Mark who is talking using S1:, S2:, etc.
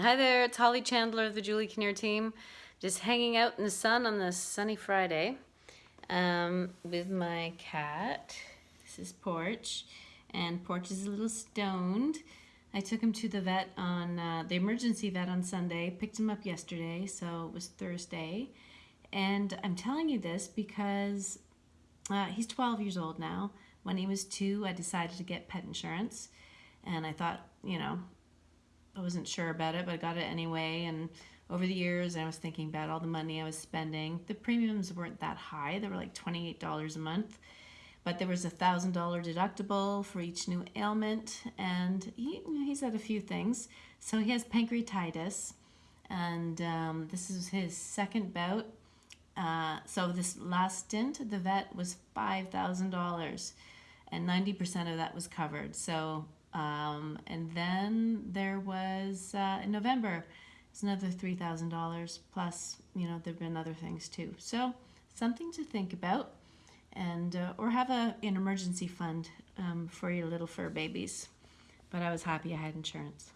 S1: Hi there, it's Holly Chandler of the Julie Kinnear team. Just hanging out in the sun on this sunny Friday um, with my cat. This is Porch, and Porch is a little stoned. I took him to the vet on, uh, the emergency vet on Sunday, picked him up yesterday, so it was Thursday. And I'm telling you this because uh, he's 12 years old now. When he was two, I decided to get pet insurance. And I thought, you know, I wasn't sure about it, but I got it anyway. And over the years, I was thinking about all the money I was spending. The premiums weren't that high. They were like $28 a month. But there was a $1,000 deductible for each new ailment. And he, he's had a few things. So he has pancreatitis. And um, this is his second bout. Uh, so this last stint, the vet was $5,000 and 90% of that was covered. So um, and then there was uh, in November, it's another three thousand dollars plus. You know, there've been other things too. So something to think about, and uh, or have a an emergency fund um, for your little fur babies. But I was happy I had insurance.